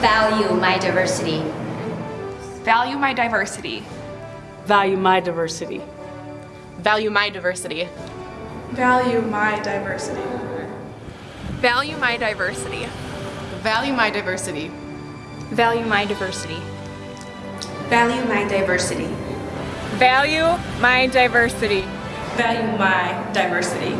Value my diversity. Value my diversity. Value my diversity. Value my diversity. Value my diversity. Value my diversity. Value my diversity. Value my diversity. Value my diversity. Value my diversity. Value my diversity.